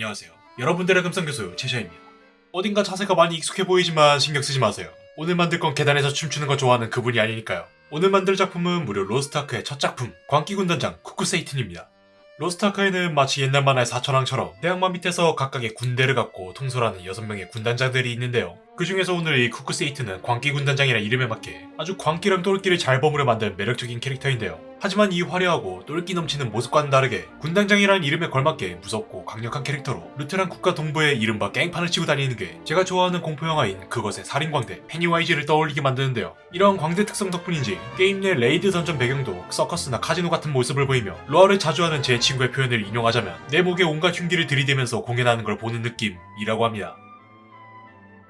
안녕하세요. 여러분들의 금상교수 최샤입니다. 어딘가 자세가 많이 익숙해 보이지만 신경 쓰지 마세요. 오늘 만들 건 계단에서 춤추는 거 좋아하는 그분이 아니니까요. 오늘 만들 작품은 무려 로스트아크의 첫 작품 광기군단장 쿠쿠세이튼입니다. 로스트아크에는 마치 옛날 만화의 사천왕처럼 대악마 밑에서 각각의 군대를 갖고 통솔하는 6명의 군단장들이 있는데요. 그 중에서 오늘 이 쿠쿠세이튼은 광기 군단장이라 이름에 맞게 아주 광기랑 똘끼를 잘 버무려 만든 매력적인 캐릭터인데요. 하지만 이 화려하고 똘끼 넘치는 모습과는 다르게 군단장이라는 이름에 걸맞게 무섭고 강력한 캐릭터로 루테란 국가 동부에 이른바 깽판을 치고 다니는 게 제가 좋아하는 공포영화인 그것의 살인광대 페니와이즈를 떠올리게 만드는데요. 이러한 광대 특성 덕분인지 게임 내 raid 던전 배경도 서커스나 카지노 같은 모습을 보이며 로아를 자주 하는 제 친구의 표현을 인용하자면 내 목에 온갖 흉기를 들이대면서 공연하는 걸 보는 느낌이라고 합니다.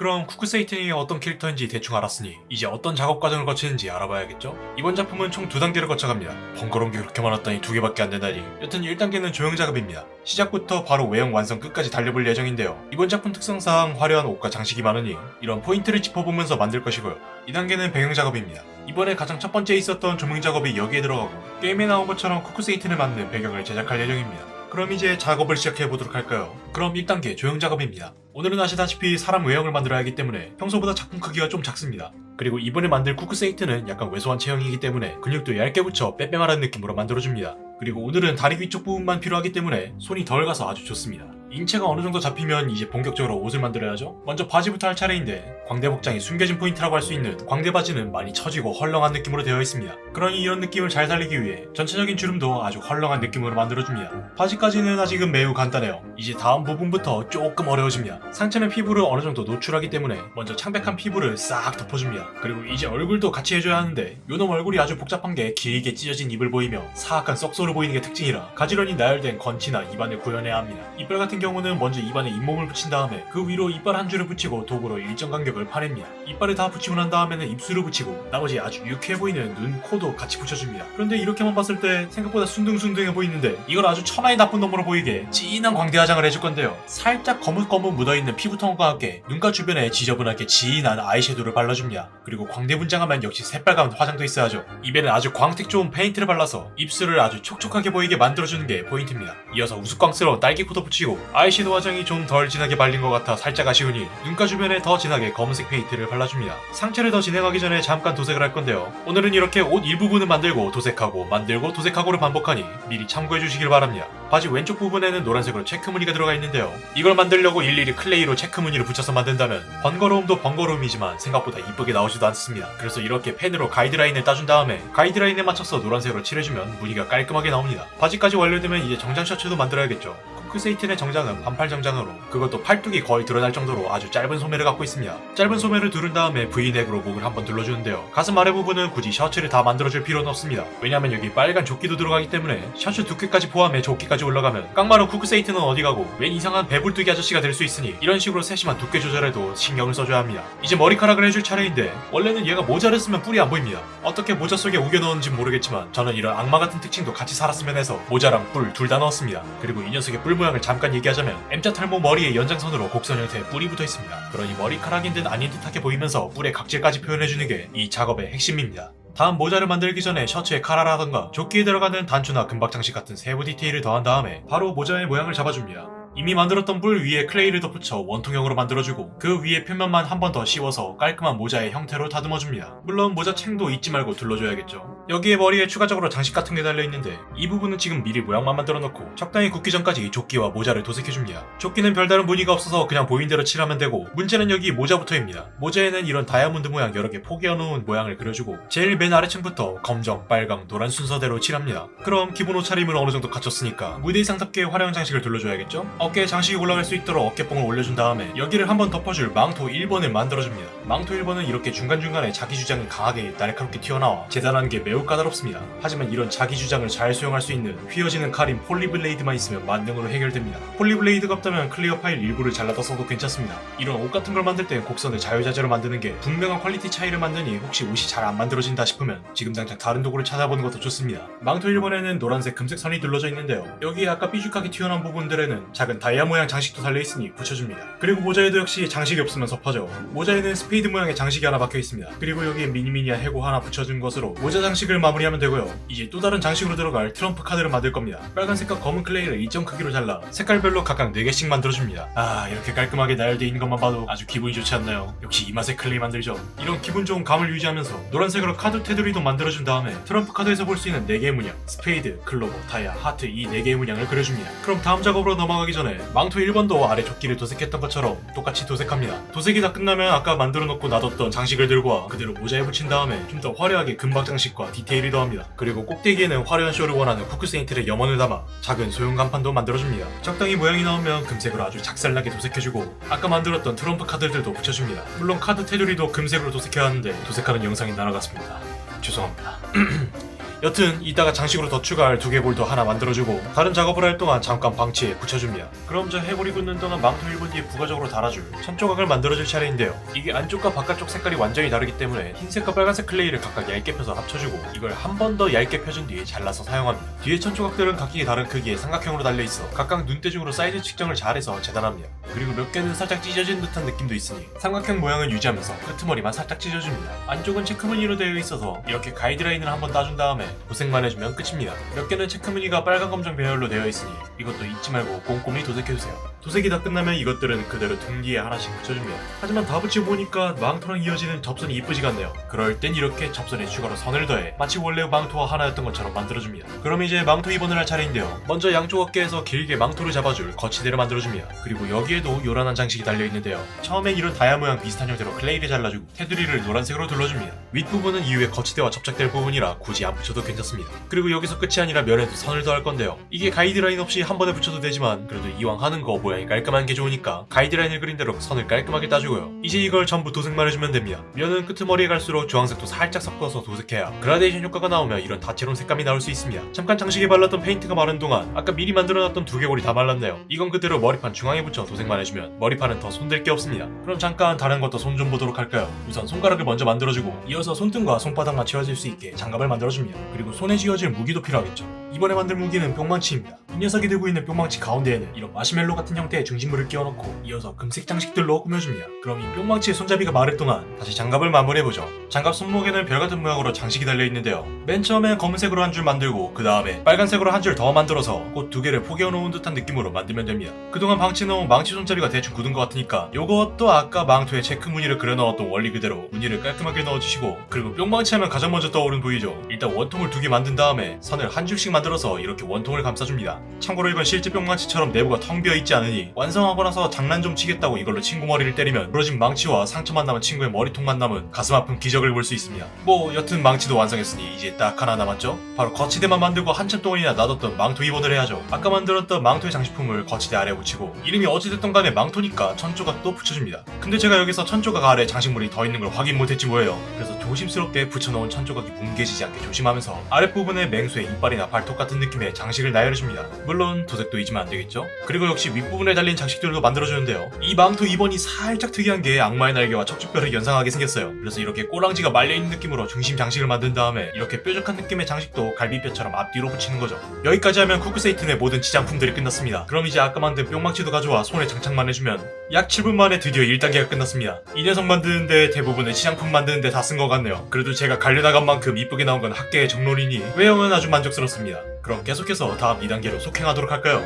그럼 쿠쿠세이튼이 어떤 캐릭터인지 대충 알았으니 이제 어떤 작업 과정을 거치는지 알아봐야겠죠? 이번 작품은 총 두 단계를 거쳐갑니다. 번거로운 게 그렇게 많았다니 두 개밖에 안 된다니 여튼 1단계는 조형 작업입니다. 시작부터 바로 외형 완성 끝까지 달려볼 예정인데요. 이번 작품 특성상 화려한 옷과 장식이 많으니 이런 포인트를 짚어보면서 만들 것이고요. 2단계는 배경 작업입니다. 이번에 가장 첫 번째 있었던 조형 작업이 여기에 들어가고 게임에 나온 것처럼 쿠쿠세이튼에 맞는 배경을 제작할 예정입니다. 그럼 이제 작업을 시작해 보도록 할까요? 그럼 1단계 조형 작업입니다. 오늘은 아시다시피 사람 외형을 만들어야 하기 때문에 평소보다 작품 크기가 좀 작습니다. 그리고 이번에 만들 쿠쿠세이튼은 약간 왜소한 체형이기 때문에 근육도 얇게 붙여 빼빼 마른 느낌으로 만들어줍니다. 그리고 오늘은 다리 위쪽 부분만 필요하기 때문에 손이 덜 가서 아주 좋습니다. 인체가 어느 정도 잡히면 이제 본격적으로 옷을 만들어야죠. 먼저 바지부터 할 차례인데 광대 복장이 숨겨진 포인트라고 할 수 있는 광대 바지는 많이 처지고 헐렁한 느낌으로 되어 있습니다. 그러니 이런 느낌을 잘 살리기 위해 전체적인 주름도 아주 헐렁한 느낌으로 만들어줍니다. 바지까지는 아직은 매우 간단해요. 이제 다음 부분부터 조금 어려워집니다. 상체는 피부를 어느 정도 노출하기 때문에 먼저 창백한 피부를 싹 덮어줍니다. 그리고 이제 얼굴도 같이 해줘야 하는데 요놈 얼굴이 아주 복잡한 게 길게 찢어진 입을 보이며 사악한 썩소를 보이는 게 특징이라 가지런히 나열된 건치나 입안을 구현해야 합니다. 이빨 같은 경우는 먼저 입안에 잇몸을 붙인 다음에 그 위로 이빨 한 줄을 붙이고 도구로 일정 간격을 파냅니다. 이빨을 다 붙이고 난 다음에는 입술을 붙이고 나머지 아주 유쾌해 보이는 눈, 코도 같이 붙여줍니다. 그런데 이렇게만 봤을 때 생각보다 순둥순둥해 보이는데 이걸 아주 천하의 나쁜 놈으로 보이게 진한 광대 화장을 해줄 건데요. 살짝 거뭇거뭇 묻어있는 피부톤과 함께 눈가 주변에 지저분하게 진한 아이섀도우를 발라줍니다. 그리고 광대 분장하면 역시 새빨간 화장도 있어야죠. 입에는 아주 광택 좋은 페인트를 발라서 입술을 아주 촉촉하게 보이게 만들어주는 게 포인트입니다. 이어서 우스꽝스러운 딸기코도 붙이고 아이섀도우 화장이 좀 덜 진하게 발린 것 같아 살짝 아쉬우니 눈가 주변에 더 진하게 검은색 페인트를 발라줍니다. 상체를 더 진행하기 전에 잠깐 도색을 할 건데요. 오늘은 이렇게 옷 일부분을 만들고 도색하고 만들고 도색하고를 반복하니 미리 참고해 주시길 바랍니다. 바지 왼쪽 부분에는 노란색으로 체크 무늬가 들어가 있는데요. 이걸 만들려고 일일이 클레이로 체크 무늬를 붙여서 만든다면 번거로움도 번거로움이지만 생각보다 이쁘게 나오지도 않습니다. 그래서 이렇게 펜으로 가이드라인을 따준 다음에 가이드라인에 맞춰서 노란색으로 칠해주면 무늬가 깔끔하게 나옵니다. 바지까지 완료되면 이제 정장 셔츠도 만들어야겠죠. 쿠크세이튼의 정장은 반팔 정장으로 그것도 팔뚝이 거의 드러날 정도로 아주 짧은 소매를 갖고 있습니다. 짧은 소매를 두른 다음에 V넥으로 목을 한번 둘러주는데요. 가슴 아래 부분은 굳이 셔츠를 다 만들어줄 필요는 없습니다. 왜냐면 여기 빨간 조끼도 들어가기 때문에 셔츠 두께까지 포함해 조끼까지 올라가면 깡마른 쿠크세이튼은 어디 가고 웬 이상한 배불뚝이 아저씨가 될 수 있으니 이런 식으로 세심한 두께 조절에도 신경을 써줘야 합니다. 이제 머리카락을 해줄 차례인데 원래는 얘가 모자를 쓰면 뿔이 안 보입니다. 어떻게 모자 속에 우겨 넣었는지 모르겠지만 저는 이런 악마 같은 특징도 같이 살았으면 해서 모자랑 뿔 둘 다 넣었습니다. 그리고 이 녀석의 뿔 모양을 잠깐 얘기하자면 M자 탈모 머리의 연장선으로 곡선 형태의 뿔이 붙어 있습니다. 그러니 머리카락인 듯 아닌 듯하게 보이면서 뿔의 각질까지 표현해주는 게 이 작업의 핵심입니다. 다음 모자를 만들기 전에 셔츠에 카라라던가 조끼에 들어가는 단추나 금박 장식 같은 세부 디테일을 더한 다음에 바로 모자의 모양을 잡아줍니다. 이미 만들었던 뿔 위에 클레이를 덧붙여 원통형으로 만들어주고 그 위에 표면만 한 번 더 씌워서 깔끔한 모자의 형태로 다듬어줍니다. 물론 모자 챙도 잊지 말고 둘러줘야겠죠. 여기에 머리에 추가적으로 장식 같은 게 달려있는데 이 부분은 지금 미리 모양만 만들어 놓고 적당히 굳기 전까지 조끼와 모자를 도색해줍니다. 조끼는 별다른 무늬가 없어서 그냥 보인 대로 칠하면 되고 문제는 여기 모자부터입니다. 모자에는 이런 다이아몬드 모양 여러 개 포개어 놓은 모양을 그려주고 제일 맨 아래층부터 검정, 빨강, 노란 순서대로 칠합니다. 그럼 기본 옷차림을 어느 정도 갖췄으니까 무대 의상답게 화려한 장식을 둘러줘야겠죠? 어깨에 장식이 올라갈 수 있도록 어깨뽕을 올려준 다음에 여기를 한번 덮어줄 망토 1번을 만들어줍니다. 망토 1번은 이렇게 중간중간에 자기 주장이 강하게 날카롭게 튀어나와 재단하는 게 매우 까다롭습니다. 하지만 이런 자기 주장을 잘 수용할 수 있는 휘어지는 칼인 폴리블레이드만 있으면 만능으로 해결됩니다. 폴리블레이드가 없다면 클리어 파일 일부를 잘라다 써도 괜찮습니다. 이런 옷 같은 걸 만들 땐 곡선을 자유자재로 만드는 게 분명한 퀄리티 차이를 만드니 혹시 옷이 잘 안 만들어진다 싶으면 지금 당장 다른 도구를 찾아보는 것도 좋습니다. 망토 1번에는 노란색 금색 선이 둘러져 있는데요. 여기에 아까 삐죽하게 튀어나온 부분들에는 작은 다이아 모양 장식도 달려있으니 붙여줍니다. 그리고 모자에도 역시 장식이 없으면 섭하죠. 모자에는 스페이드 모양의 장식이 하나 박혀 있습니다. 그리고 여기에 미니미니한 해골 하나 붙여준 것으로 모자 장식을 장식을 마무리하면 되고요. 이제 또 다른 장식으로 들어갈 트럼프 카드를 만들 겁니다. 빨간색과 검은 클레이를 일정 크기로 잘라 색깔별로 각각 4개씩 만들어줍니다. 아 이렇게 깔끔하게 나열되어 있는 것만 봐도 아주 기분이 좋지 않나요? 역시 이 맛에 클레이 만들죠. 이런 기분 좋은 감을 유지하면서 노란색으로 카드 테두리도 만들어준 다음에 트럼프 카드에서 볼 수 있는 4개의 문양 스페이드, 클로버, 다이아, 하트 이 4개의 문양을 그려줍니다. 그럼 다음 작업으로 넘어가기 전에 망토 1번도 아래 조끼를 도색했던 것처럼 똑같이 도색합니다. 도색이 다 끝나면 아까 만들어 놓고 놔뒀던 장식을 들고 와 그대로 모자에 붙인 다음에 좀 더 화려하게 금박 장식과 디테일을 더합니다. 그리고 꼭대기에는 화려한 쇼를 원하는 쿠크세이튼의 염원을 담아 작은 소형 간판도 만들어줍니다. 적당히 모양이 나오면 금색으로 아주 작살나게 도색해주고 아까 만들었던 트럼프 카드들도 붙여줍니다. 물론 카드 테두리도 금색으로 도색해야 하는데 도색하는 영상이 날아갔습니다. 죄송합니다. 여튼 이따가 장식으로 더 추가할 두개골도 하나 만들어주고 다른 작업을 할 동안 잠깐 방치해 둬줍니다. 그럼 저 해골이 굳는 동안 망토 1번 뒤에 부가적으로 달아줄 천 조각을 만들어줄 차례인데요. 이게 안쪽과 바깥쪽 색깔이 완전히 다르기 때문에 흰색과 빨간색 클레이를 각각 얇게 펴서 합쳐주고 이걸 한 번 더 얇게 펴준 뒤에 잘라서 사용합니다. 뒤에 천 조각들은 각기 다른 크기의 삼각형으로 달려있어 각각 눈대중으로 사이즈 측정을 잘해서 재단합니다. 그리고 몇 개는 살짝 찢어진 듯한 느낌도 있으니 삼각형 모양을 유지하면서 끄트머리만 살짝 찢어줍니다. 안쪽은 체크무늬로 되어 있어서 이렇게 가이드라인을 한번 따준 다음에 도색만 해주면 끝입니다. 몇 개는 체크무늬가 빨간 검정 배열로 되어 있으니 이것도 잊지 말고 꼼꼼히 도색해주세요. 도색이 다 끝나면 이것들은 그대로 등 뒤에 하나씩 붙여줍니다. 하지만 다 붙이고 보니까 망토랑 이어지는 접선이 이쁘지가 않네요. 그럴 땐 이렇게 접선에 추가로 선을 더해 마치 원래 망토와 하나였던 것처럼 만들어줍니다. 그럼 이제 망토 2번을 할 차례인데요. 먼저 양쪽 어깨에서 길게 망토를 잡아줄 거치대를 만들어줍니다. 그리고 여기에도 요란한 장식이 달려있는데요. 처음엔 이런 다이아 모양 비슷한 형태로 클레이를 잘라주고 테두리를 노란색으로 둘러줍니다. 윗부분은 이후에 거치대와 접착될 부분이라 굳이 안 붙여도 괜찮습니다. 그리고 여기서 끝이 아니라 면에도 선을 더할 건데요. 이게 가이드라인 없이 한 번에 붙여도 되지만 그래도 이왕 하는 거 모양이 깔끔한 게 좋으니까 가이드라인을 그린 대로 선을 깔끔하게 따주고요. 이제 이걸 전부 도색만 해주면 됩니다. 면은 끄트머리에 갈수록 주황색도 살짝 섞어서 도색해야 그라데이션 효과가 나오면 이런 다채로운 색감이 나올 수 있습니다. 잠깐 장식에 발랐던 페인트가 마른 동안 아까 미리 만들어놨던 두개골이 다 말랐네요. 이건 그대로 머리판 중앙에 붙여 도색만 해주면 머리판은 더 손댈 게 없습니다. 그럼 잠깐 다른 것도 손 좀 보도록 할까요? 우선 손가락을 먼저 만들어주고 이어서 손등과 손바닥만 채워질 수 있게 장갑을 만들어줍니다. 그리고 손에 쥐어질 무기도 필요하겠죠. 이번에 만들 무기는 뿅망치입니다. 이 녀석이 들고 있는 뿅망치 가운데에는 이런 마시멜로 같은 형태의 중심물을 끼워넣고 이어서 금색 장식들로 꾸며줍니다. 그럼 이 뿅망치의 손잡이가 마를 동안 다시 장갑을 마무리해보죠. 장갑 손목에는 별같은 모양으로 장식이 달려있는데요. 맨 처음에 검은색으로 한 줄 만들고 그 다음에 빨간색으로 한 줄 더 만들어서 꽃 두 개를 포개어놓은 듯한 느낌으로 만들면 됩니다. 그동안 방치해 놓은 망치 손잡이가 대충 굳은 것 같으니까 요것도 아까 망토에 체크 무늬를 그려넣었던 원리 그대로 무늬를 깔끔하게 넣어주시고 그리고 뿅망치 하면 가장 먼저 떠오른 부위죠. 일단 원통 을 두 개 만든 다음에 선을 한 줄씩 만들어서 이렇게 원통을 감싸줍니다. 참고로 이건 실제 뿅망치처럼 내부가 텅 비어 있지 않으니 완성하고 나서 장난 좀 치겠다고 이걸로 친구 머리를 때리면 부러진 망치와 상처만 남은 친구의 머리통만 남은 가슴 아픈 기적을 볼 수 있습니다. 뭐 여튼 망치도 완성했으니 이제 딱 하나 남았죠? 바로 거치대만 만들고 한참 동안이나 놔뒀던 망토 입원을 해야죠. 아까 만들었던 망토의 장식품을 거치대 아래에 붙이고 이름이 어찌됐든 간에 망토니까 천조각도 붙여줍니다. 근데 제가 여기서 천조각 아래 장식물이 더 있는 걸 확인 못했지 뭐예요. 그래서 조심스럽게 붙여놓은 천조각이 뭉개지지 않게 조심하면서 아랫부분에 맹수의 이빨이나 발톱 같은 느낌의 장식을 나열해줍니다. 물론 도색도 잊으면 안 되겠죠? 그리고 역시 윗부분에 달린 장식들도 만들어주는데요. 이 망토 2번이 살짝 특이한 게 악마의 날개와 척추뼈를 연상하게 생겼어요. 그래서 이렇게 꼬랑지가 말려있는 느낌으로 중심 장식을 만든 다음에 이렇게 뾰족한 느낌의 장식도 갈비뼈처럼 앞뒤로 붙이는 거죠. 여기까지 하면 쿠크세이튼의 모든 지장품들이 끝났습니다. 그럼 이제 아까 만든 뿅망치도 가져와 손에 장착만 해주면 약 7분 만에 드디어 1단계가 끝났습니다. 이 녀석 만드는데 대부분의 치장품 만드는데 다 쓴 것 같네요. 그래도 제가 갈려나간 만큼 이쁘게 나온 건 학계의 정론이니 외형은 아주 만족스럽습니다. 그럼 계속해서 다음 2단계로 속행하도록 할까요?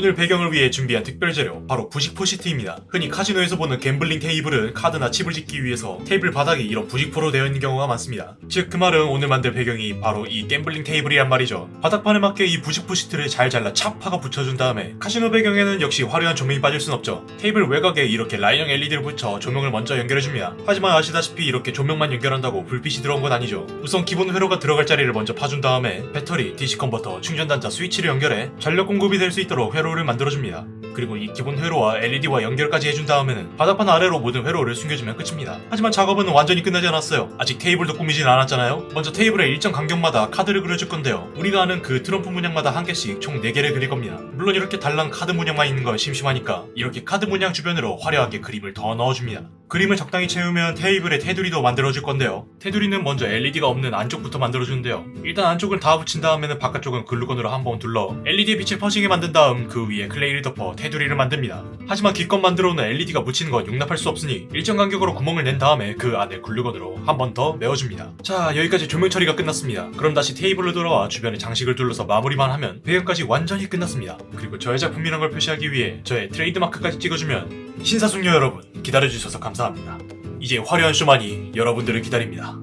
오늘 배경을 위해 준비한 특별 재료 바로 부직포 시트입니다. 흔히 카지노에서 보는 gambling 테이블은 카드나 칩을 집기 위해서 테이블 바닥이 이런 부직포로 되어 있는 경우가 많습니다. 즉 그 말은 오늘 만들 배경이 바로 이 gambling 테이블이란 말이죠. 바닥판에 맞게 이 부직포 시트를 잘 잘라 착하고 붙여준 다음에 카지노 배경에는 역시 화려한 조명이 빠질 순 없죠. 테이블 외곽에 이렇게 라인형 LED를 붙여 조명을 먼저 연결해줍니다. 하지만 아시다시피 이렇게 조명만 연결한다고 불빛이 들어온 건 아니죠. 우선 기본 회로가 들어갈 자리를 먼저 파준 다음에 배터리, DC converter, 충전단자, 스위치를 연결해 전력 공급이 될 수 있도록 회로 를 만들어줍니다. 그리고 이 기본 회로와 LED와 연결까지 해준 다음에는 바닥판 아래로 모든 회로를 숨겨주면 끝입니다. 하지만 작업은 완전히 끝나지 않았어요. 아직 테이블도 꾸미진 않았잖아요. 먼저 테이블의 일정 간격마다 카드를 그려줄 건데요. 우리가 아는 그 트럼프 문양마다 한 개씩 총 4개를 그릴 겁니다. 물론 이렇게 달랑 카드 문양만 있는 건 심심하니까 이렇게 카드 문양 주변으로 화려하게 그림을 더 넣어줍니다. 그림을 적당히 채우면 테이블에 테두리도 만들어줄 건데요. 테두리는 먼저 LED가 없는 안쪽부터 만들어주는데요. 일단 안쪽을 다 붙인 다음에는 바깥쪽은 글루건으로 한번 둘러 LED의 빛을 퍼지게 만든 다음 그 위에 클레이를 덮어 테두리 테두리를 만듭니다. 하지만 기껏 만들어오는 LED가 묻히는 건 용납할 수 없으니 일정 간격으로 구멍을 낸 다음에 그 안에 글루건으로 한 번 더 메워줍니다. 자 여기까지 조명 처리가 끝났습니다. 그럼 다시 테이블로 돌아와 주변에 장식을 둘러서 마무리만 하면 배경까지 완전히 끝났습니다. 그리고 저의 작품이란 걸 표시하기 위해 저의 트레이드마크까지 찍어주면 신사숙녀 여러분 기다려주셔서 감사합니다. 이제 화려한 쇼만이 여러분들을 기다립니다.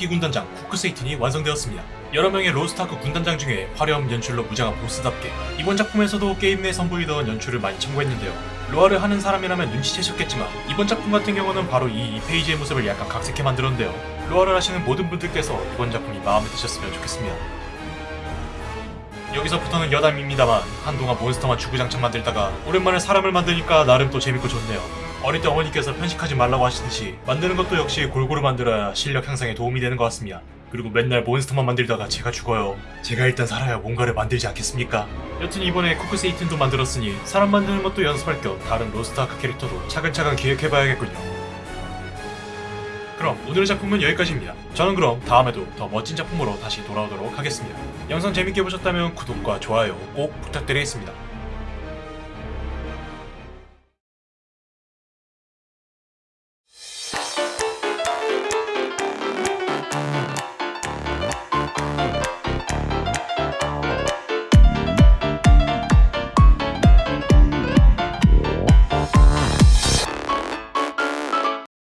광기 군단장 쿠크세이튼이 완성되었습니다. 여러 명의 로스트아크 군단장 중에 화려한 연출로 무장한 보스답게 이번 작품에서도 게임 내 선보이던 연출을 많이 참고했는데요. 로아를 하는 사람이라면 눈치채셨겠지만 이번 작품 같은 경우는 바로 이 2페이지의 모습을 약간 각색해 만들었는데요. 로아를 하시는 모든 분들께서 이번 작품이 마음에 드셨으면 좋겠습니다. 여기서부터는 여담입니다만 한동안 몬스터만 주구장창 만들다가 오랜만에 사람을 만드니까 나름 또 재밌고 좋네요. 어릴 때 어머니께서 편식하지 말라고 하시듯이 만드는 것도 역시 골고루 만들어야 실력 향상에 도움이 되는 것 같습니다. 그리고 맨날 몬스터만 만들다가 제가 죽어요. 제가 일단 살아야 뭔가를 만들지 않겠습니까? 여튼 이번에 쿠크세이튼도 만들었으니 사람 만드는 것도 연습할 겸 다른 로스트아크 캐릭터도 차근차근 기획해봐야겠군요. 그럼 오늘의 작품은 여기까지입니다. 저는 그럼 다음에도 더 멋진 작품으로 다시 돌아오도록 하겠습니다. 영상 재밌게 보셨다면 구독과 좋아요 꼭 부탁드리겠습니다.